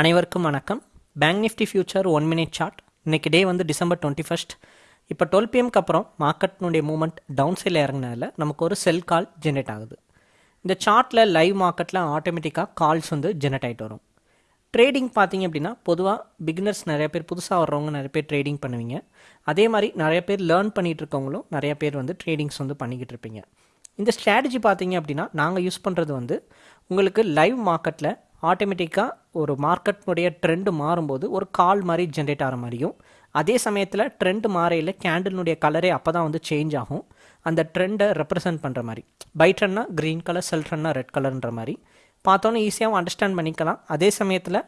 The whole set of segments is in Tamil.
அனைவருக்கும் வணக்கம். Bank nifty future one minute chart இன்றைக்கி டே வந்து டிசம்பர் டுவெண்ட்டி ஃபஸ்ட் இப்போ டுவெல் பிஎம்க்கு அப்புறம் மார்க்கெட்னுடைய மூவ்மெண்ட் டவுன் சைடில் இறங்கினால நமக்கு ஒரு செல் கால் ஜென்ரேட் ஆகுது. இந்த சார்ட்டில் லைவ் மார்க்கெட்டில் ஆட்டோமேட்டிக்காக கால்ஸ் வந்து ஜென்ரேட் ஆகிட்டு வரும். ட்ரேடிங் பார்த்தீங்க அப்படின்னா பொதுவாக பிகினர்ஸ் நிறைய பேர் புதுசாக வர்றவங்க நிறைய பேர் ட்ரேடிங் பண்ணுவீங்க. அதே மாதிரி நிறைய பேர் லேர்ன் பண்ணிகிட்டு இருக்கவங்களும் நிறைய பேர் வந்து ட்ரேடிங்ஸ் வந்து பண்ணிக்கிட்டு இருப்பீங்க. இந்த ஸ்ட்ராட்டஜி பார்த்தீங்க அப்படின்னா நாங்கள் யூஸ் பண்ணுறது வந்து உங்களுக்கு லைவ் மார்க்கெட்டில் ஆட்டோமேட்டிக்காக ஒரு மார்க்கெட்னுடைய ட்ரெண்டு மாறும்போது ஒரு கால் மாதிரி ஜென்ரேட் ஆகிற மாதிரியும் அதே சமயத்தில் ட்ரெண்ட் மாறையில் கேண்டிலுடைய கலரே அப்போ தான் வந்து சேஞ்ச் ஆகும். அந்த ட்ரெண்டை ரெப்ரசன்ட் பண்ணுற மாதிரி. பை ட்ரெண்ட்னா க்ரீன் கலர் செல் ட்ரெண்ட்னா ரெட் கலர்ன்ற மாதிரி. பார்த்தோன்னே ஈஸியாகவும் அண்டர்ஸ்டாண்ட் பண்ணிக்கலாம். அதே சமயத்தில்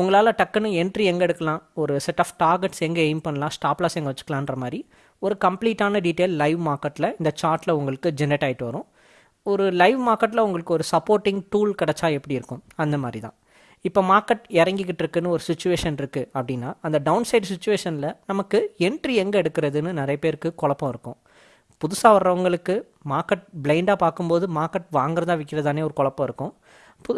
உங்களால் டக்குன்னு என்ட்ரி எங்கே எடுக்கலாம்? ஒரு செட் ஆஃப் டார்கெட்ஸ் எங்கே எய்ம் பண்ணலாம்? ஸ்டாப்லாஸ் எங்கே வச்சுக்கலான்ற மாதிரி ஒரு கம்ப்ளீட்டான டீட்டெயில் லைவ் மார்க்கெட்டில் இந்த சார்ட்டில் உங்களுக்கு ஜென்ரேட் ஆகிட்டு வரும். ஒரு லைவ் மார்க்கெட்டில் உங்களுக்கு ஒரு சப்போர்ட்டிங் டூல் கிடச்சா எப்படி இருக்கும்? அந்த மாதிரி தான் இப்போ மார்க்கெட் இறங்கிக்கிட்டு இருக்குன்னு ஒரு சுச்சுவேஷன் இருக்குது அப்படின்னா அந்த டவுன் சைடு சுச்சுவேஷனில் நமக்கு என்ட்ரி எங்கே எடுக்கிறதுன்னு நிறைய பேருக்கு குழப்பம் இருக்கும். புதுசாக வர்றவங்களுக்கு மார்க்கெட் பிளைண்டாக பார்க்கும்போது மார்க்கெட் வாங்குறதா விற்கிறதானே ஒரு குழப்பம் இருக்கும்.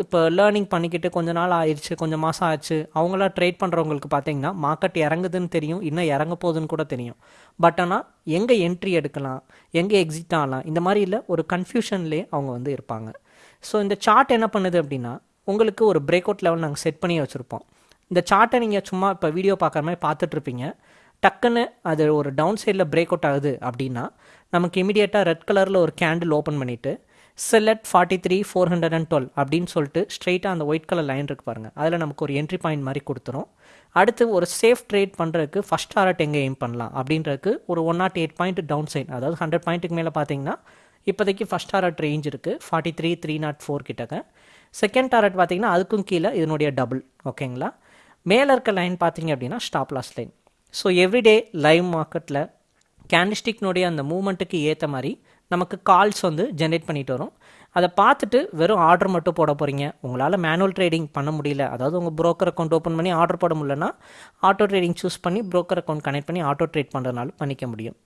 இப்போ லேர்னிங் பண்ணிக்கிட்டு கொஞ்ச நாள் ஆயிடுச்சு கொஞ்சம் மாதம் ஆச்சு. அவங்களாம் ட்ரேட் பண்ணுறவங்களுக்கு பார்த்தீங்கன்னா மார்க்கெட் இறங்குதுன்னு தெரியும் இன்னும் இறங்க போகுதுன்னு கூட தெரியும். பட் ஆனால் எங்கே என்ட்ரி எடுக்கலாம் எங்கே எக்ஸிட் ஆகலாம் இந்த மாதிரி இல்லை ஒரு கன்ஃபியூஷன்லேயே அவங்க வந்து இருப்பாங்க. ஸோ இந்த சார்ட் என்ன பண்ணுது அப்படின்னா உங்களுக்கு ஒரு பிரேக் அவுட் லெவல் நாங்கள் செட் பண்ணி வச்சுருப்போம். இந்த சார்ட்டை நீங்கள் சும்மா இப்போ வீடியோ பார்க்குற மாதிரி பார்த்துட்ருப்பீங்க டக்குன்னு அது ஒரு டவுன் சைடில் பிரேக் அவுட் ஆகுது அப்படின்னா நமக்கு இமீடியட்டாக ரெட் கலரில் ஒரு கேண்டில் ஓப்பன் பண்ணிவிட்டு select forty three four hundred and twelve அப்படின்னு சொல்லிட்டு ஸ்ட்ரெயிட்டாக அந்த ஒயிட் கலர் லைன் இருக்கு பாருங்கள் அதில் நமக்கு ஒரு என்ட்ரி பாயிண்ட் மாதிரி கொடுத்துரும். அடுத்து ஒரு சேஃப் ட்ரேட் பண்ணுறதுக்கு ஃபஸ்ட் டாரட் எங்கே எய்ம் பண்ணலாம்? அப்படின்றதுக்கு ஒரு one nought eight point down side அதாவது ஹண்ட்ரட் பாயிண்ட்டுக்கு மேலே பார்த்தீங்கன்னா இப்போதைக்கு ஃபஸ்ட் டாரட் ரேஞ்ச் இருக்குது forty three three nought four கிட்டக்க. செகண்ட் டாரட் பார்த்தீங்கன்னா அதுக்கும் கீழே இதனுடைய டபுள் ஓகேங்களா மேலே இருக்க லைன் பார்த்தீங்க அப்படின்னா stop loss line so everyday live மார்க்கெட்டில் கேண்டிஸ்டிக்னுடைய அந்த மூமெண்ட்டுக்கு ஏற்ற மாதிரி நமக்கு கால்ஸ் வந்து ஜென்ரேட் பண்ணிட்டு வரும். அதை பார்த்துட்டு வெறும் ஆர்டர் மட்டும் போட போகிறீங்க உங்களால் மேனுவல் ட்ரேடிங் பண்ண முடியல. அதாவது உங்கள் ப்ரோக்கர் அக்கௌண்ட் ஓப்பன் பண்ணி ஆர்டர் போட முடியலன்னா ஆட்டோ ட்ரேடிங் சூஸ் பண்ணி ப்ரோக்கர் அக்கௌண்ட் கனெக்ட் பண்ணி ஆட்டோ ட்ரேட் பண்ணுறதுனால பண்ணிக்க முடியும்.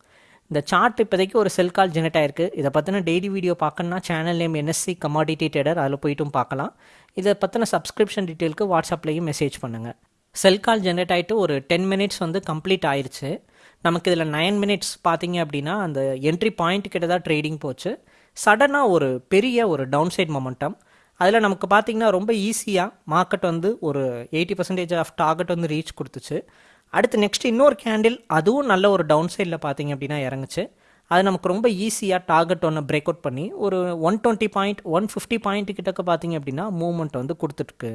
இந்த சார்ட் இப்போதைக்கு ஒரு செல் கால் ஜெனரேட் ஆயிருக்கு. இதை பற்றின டெய்லி வீடியோ பார்க்கணுன்னா channel name NSC commodity trader அதில் போயிட்டும் பார்க்கலாம். இதை பற்றின சப்ஸ்கிரிப்ஷன் டீட்டெயிலுக்கு வாட்ஸ்அப்லேயும் மெசேஜ் பண்ணுங்கள் செல் கால் ஜென்ரேட் ஆகிட்டு ஒரு டென் மினிட்ஸ் வந்து கம்ப்ளீட் ஆயிடுச்சு நமக்கு இதில் நைன் மினிட்ஸ் பார்த்தீங்க அப்படின்னா அந்த என்ட்ரி பாயிண்ட் கிட்ட தான் ட்ரேடிங் போச்சு. சடனாக ஒரு பெரிய ஒரு டவுன் சைட் மொமெண்டம் அதில் நமக்கு பார்த்தீங்கன்னா ரொம்ப ஈஸியாக மார்க்கெட் வந்து ஒரு எயிட்டி பர்சன்டேஜ் ஆஃப் டார்கெட் வந்து ரீச் கொடுத்துச்சு. அடுத்து நெக்ஸ்ட் இன்னொரு கேண்டில் அதுவும் நல்ல ஒரு டவுன் சைடில் பார்த்தீங்க அப்படின்னா இறங்குச்சு. அது நமக்கு ரொம்ப ஈஸியாக டார்கெட் ஒன்று பிரேக் அவுட் பண்ணி ஒரு one twenty point one fifty point கிட்டக்க பார்த்தீங்க அப்படின்னா மூவ்மெண்ட் வந்து கொடுத்துருக்கு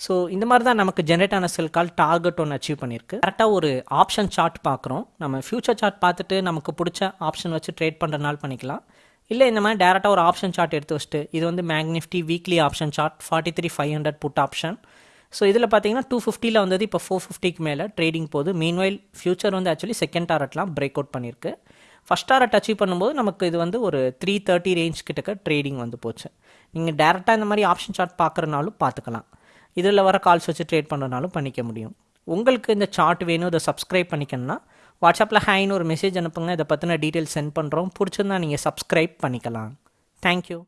ஸோ இந்த மாதிரி தான் நமக்கு ஜென்ரேட் ஆன செல் கால் டார்கெட் ஒன்று அச்சீவ் பண்ணியிருக்கு. கரெக்டாக ஒரு ஆப்ஷன் சார்ட் பார்க்குறோம். நம்ம ஃபியூச்சர் சார்ட் பார்த்துட்டு நமக்கு பிடிச்ச ஆப்ஷன் வச்சு ட்ரேட் பண்ணுறனால பண்ணிக்கலாம். இல்லை இந்த மாதிரி டேரெக்டாக ஒரு ஆப்ஷன் சார்ட் எடுத்து வச்சுட்டு இது வந்து மேக்னிஃப்டி weekly option chart forty three five hundred put option so இதில் பார்த்தீங்கன்னா டூ ஃபிஃப்டியில் வந்தது இப்போ ஃபோர் ஃபிஃப்டிக்கு மேலே ட்ரேடிங் போகுது. மீன்வைல் ஃபியூச்சர் வந்து ஆக்சுவலி செகண்ட் டாரட்லாம் பிரேக் அவுட் பண்ணியிருக்கு. ஃபஸ்ட் டாரட் அச்சீவ் பண்ணும்போது நமக்கு இது வந்து ஒரு த்ரீ தேர்ட்டி ரேஞ்ச் கிட்டக்க ட்ரேடிங் வந்து போச்சு. நீங்கள் டேரெக்டாக இந்த மாதிரி ஆப்ஷன் சார்ட் பார்க்குறனாலும் பார்த்துக்கலாம். இதில் வர கால்ஸ் வச்சு ட்ரேட் பண்ணுறனாலும் பண்ணிக்க முடியும். உங்களுக்கு இந்த சார்ட் வேணும் இதை சப்ஸ்கிரைப் பண்ணிக்கணும்னா வாட்ஸ்அப்பில் ஹைன்னு ஒரு மெசேஜ் அனுப்புங்க. இதை பற்றின டீட்டெயில்ஸ் சென்ட் பண்ணுறோம் பிடிச்சிருந்தா நீங்கள் சப்ஸ்கிரைப் பண்ணிக்கலாம். தேங்க்யூ